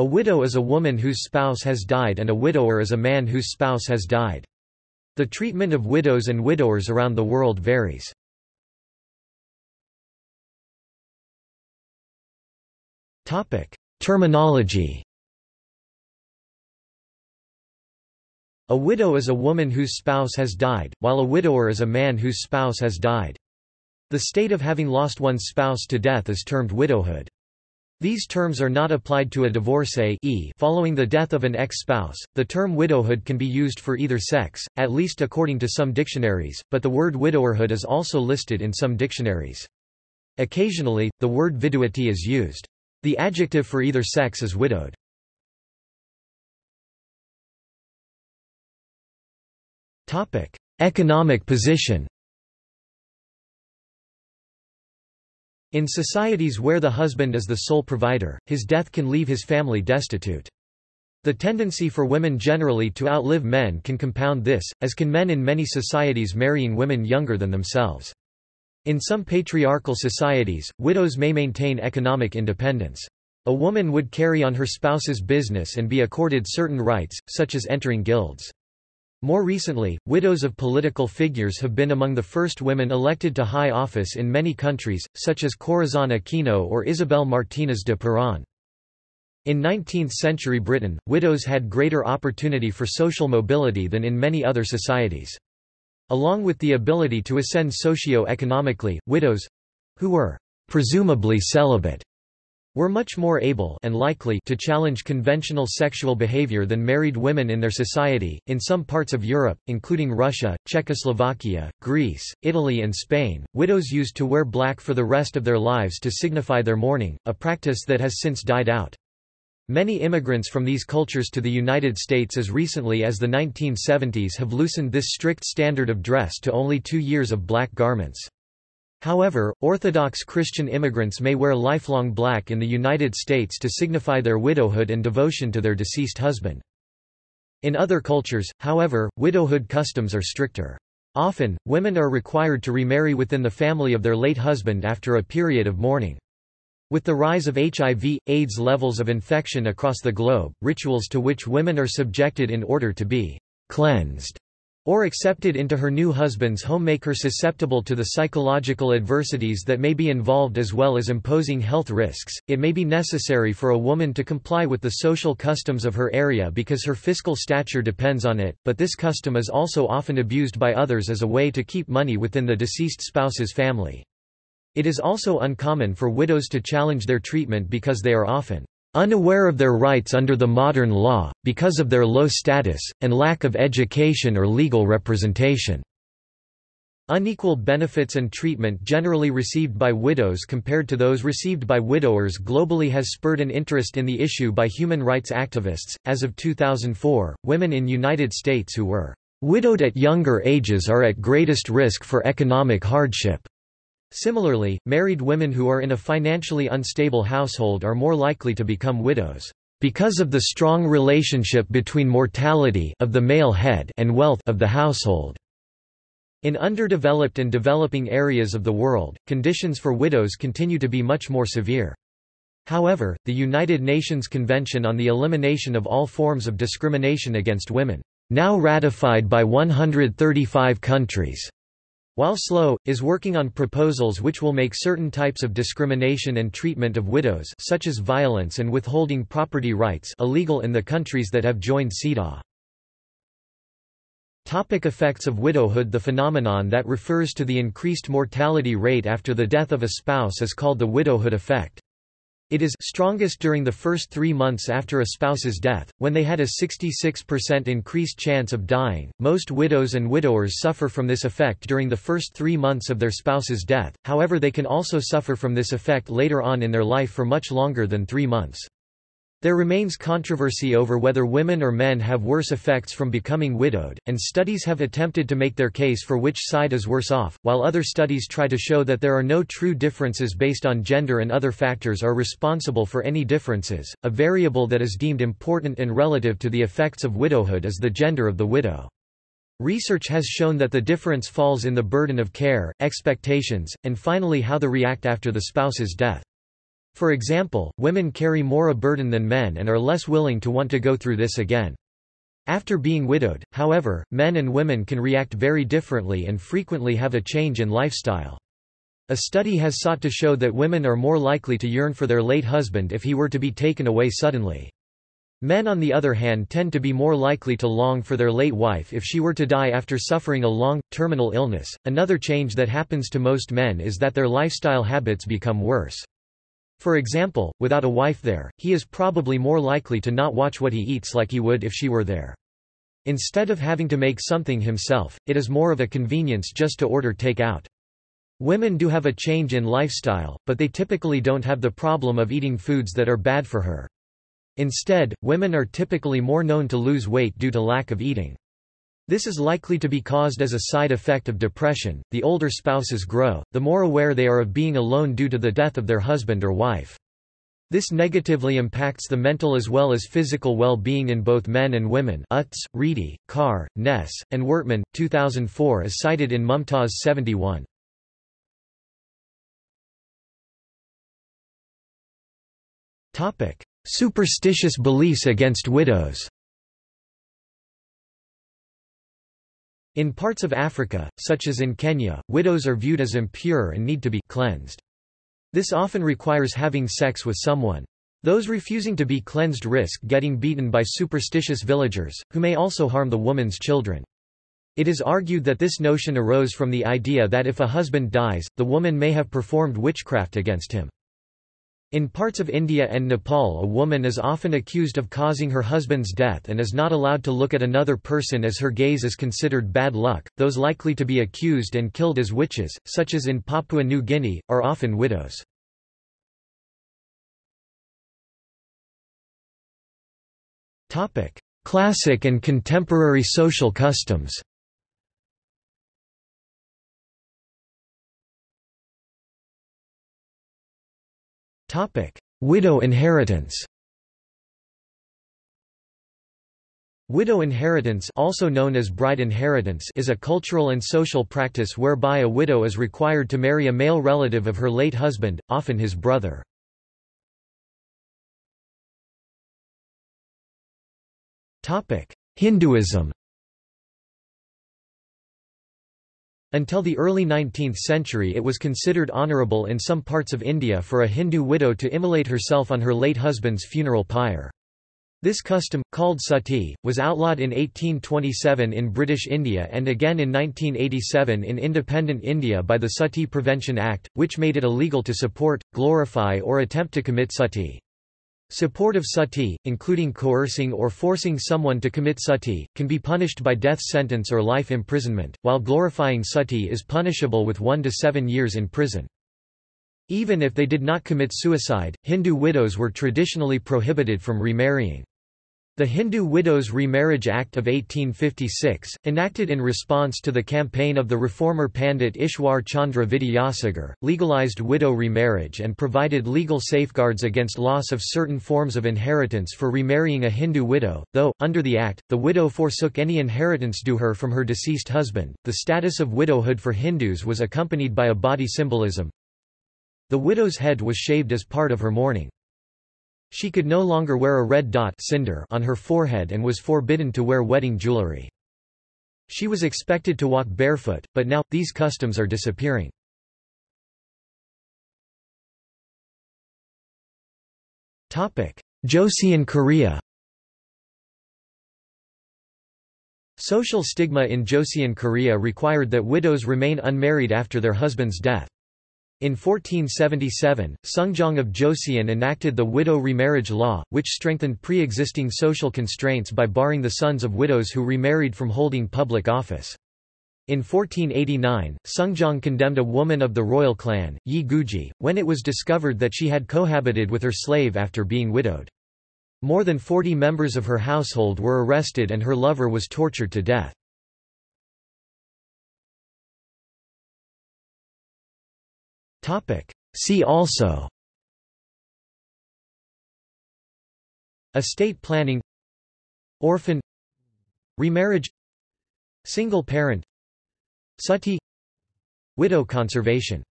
A widow is a woman whose spouse has died and a widower is a man whose spouse has died. The treatment of widows and widowers around the world varies. Terminology A widow is a woman whose spouse has died, while a widower is a man whose spouse has died. The state of having lost one's spouse to death is termed widowhood. These terms are not applied to a divorcee e following the death of an ex-spouse. The term widowhood can be used for either sex, at least according to some dictionaries, but the word widowerhood is also listed in some dictionaries. Occasionally, the word viduity is used. The adjective for either sex is widowed. Topic: Economic position. In societies where the husband is the sole provider, his death can leave his family destitute. The tendency for women generally to outlive men can compound this, as can men in many societies marrying women younger than themselves. In some patriarchal societies, widows may maintain economic independence. A woman would carry on her spouse's business and be accorded certain rights, such as entering guilds. More recently, widows of political figures have been among the first women elected to high office in many countries, such as Corazon Aquino or Isabel Martínez de Perón. In 19th-century Britain, widows had greater opportunity for social mobility than in many other societies. Along with the ability to ascend socio-economically, widows—who were presumably celibate were much more able and likely to challenge conventional sexual behavior than married women in their society. In some parts of Europe, including Russia, Czechoslovakia, Greece, Italy, and Spain, widows used to wear black for the rest of their lives to signify their mourning, a practice that has since died out. Many immigrants from these cultures to the United States as recently as the 1970s have loosened this strict standard of dress to only two years of black garments. However, Orthodox Christian immigrants may wear lifelong black in the United States to signify their widowhood and devotion to their deceased husband. In other cultures, however, widowhood customs are stricter. Often, women are required to remarry within the family of their late husband after a period of mourning. With the rise of HIV, AIDS levels of infection across the globe, rituals to which women are subjected in order to be cleansed or accepted into her new husband's home make her susceptible to the psychological adversities that may be involved as well as imposing health risks. It may be necessary for a woman to comply with the social customs of her area because her fiscal stature depends on it, but this custom is also often abused by others as a way to keep money within the deceased spouse's family. It is also uncommon for widows to challenge their treatment because they are often unaware of their rights under the modern law, because of their low status, and lack of education or legal representation. Unequal benefits and treatment generally received by widows compared to those received by widowers globally has spurred an interest in the issue by human rights activists. As of 2004, women in United States who were widowed at younger ages are at greatest risk for economic hardship. Similarly, married women who are in a financially unstable household are more likely to become widows because of the strong relationship between mortality of the male head and wealth of the household. In underdeveloped and developing areas of the world, conditions for widows continue to be much more severe. However, the United Nations Convention on the Elimination of All Forms of Discrimination Against Women, now ratified by 135 countries, while slow, is working on proposals which will make certain types of discrimination and treatment of widows such as violence and withholding property rights illegal in the countries that have joined CEDAW. Topic effects of widowhood The phenomenon that refers to the increased mortality rate after the death of a spouse is called the widowhood effect. It is strongest during the first three months after a spouse's death, when they had a 66% increased chance of dying. Most widows and widowers suffer from this effect during the first three months of their spouse's death, however, they can also suffer from this effect later on in their life for much longer than three months. There remains controversy over whether women or men have worse effects from becoming widowed, and studies have attempted to make their case for which side is worse off, while other studies try to show that there are no true differences based on gender and other factors are responsible for any differences. A variable that is deemed important and relative to the effects of widowhood is the gender of the widow. Research has shown that the difference falls in the burden of care, expectations, and finally how they react after the spouse's death. For example, women carry more a burden than men and are less willing to want to go through this again. After being widowed, however, men and women can react very differently and frequently have a change in lifestyle. A study has sought to show that women are more likely to yearn for their late husband if he were to be taken away suddenly. Men on the other hand tend to be more likely to long for their late wife if she were to die after suffering a long, terminal illness. Another change that happens to most men is that their lifestyle habits become worse. For example, without a wife there, he is probably more likely to not watch what he eats like he would if she were there. Instead of having to make something himself, it is more of a convenience just to order takeout. Women do have a change in lifestyle, but they typically don't have the problem of eating foods that are bad for her. Instead, women are typically more known to lose weight due to lack of eating. This is likely to be caused as a side effect of depression. The older spouses grow, the more aware they are of being alone due to the death of their husband or wife. This negatively impacts the mental as well as physical well-being in both men and women Utz, Reidy, Carr, Nesse, and Wortman, 2004 is cited in Mumtaz 71. Topic: Superstitious beliefs against widows In parts of Africa, such as in Kenya, widows are viewed as impure and need to be cleansed. This often requires having sex with someone. Those refusing to be cleansed risk getting beaten by superstitious villagers, who may also harm the woman's children. It is argued that this notion arose from the idea that if a husband dies, the woman may have performed witchcraft against him. In parts of India and Nepal a woman is often accused of causing her husband's death and is not allowed to look at another person as her gaze is considered bad luck. Those likely to be accused and killed as witches, such as in Papua New Guinea, are often widows. Classic and contemporary social customs Topic: Widow inheritance. Widow inheritance also known as bride inheritance is a cultural and social practice whereby a widow is required to marry a male relative of her late husband, often his brother. Hinduism Until the early 19th century it was considered honourable in some parts of India for a Hindu widow to immolate herself on her late husband's funeral pyre. This custom, called sati, was outlawed in 1827 in British India and again in 1987 in independent India by the Sati Prevention Act, which made it illegal to support, glorify or attempt to commit sati. Support of sati, including coercing or forcing someone to commit sati, can be punished by death sentence or life imprisonment, while glorifying sati is punishable with one to seven years in prison. Even if they did not commit suicide, Hindu widows were traditionally prohibited from remarrying. The Hindu Widows Remarriage Act of 1856, enacted in response to the campaign of the reformer Pandit Ishwar Chandra Vidyasagar, legalized widow remarriage and provided legal safeguards against loss of certain forms of inheritance for remarrying a Hindu widow, though, under the act, the widow forsook any inheritance due her from her deceased husband. The status of widowhood for Hindus was accompanied by a body symbolism. The widow's head was shaved as part of her mourning. She could no longer wear a red dot sindoor on her forehead and was forbidden to wear wedding jewelry. She was expected to walk barefoot, but now, these customs are disappearing. Joseon Korea Social stigma in Joseon Korea required that widows remain unmarried after their husband's death. In 1477, Sungjong of Joseon enacted the widow remarriage law, which strengthened pre-existing social constraints by barring the sons of widows who remarried from holding public office. In 1489, Sungjong condemned a woman of the royal clan, Yi Guji, when it was discovered that she had cohabited with her slave after being widowed. More than 40 members of her household were arrested and her lover was tortured to death. See also Estate planning Orphan Remarriage Single parent Sati Widow conservation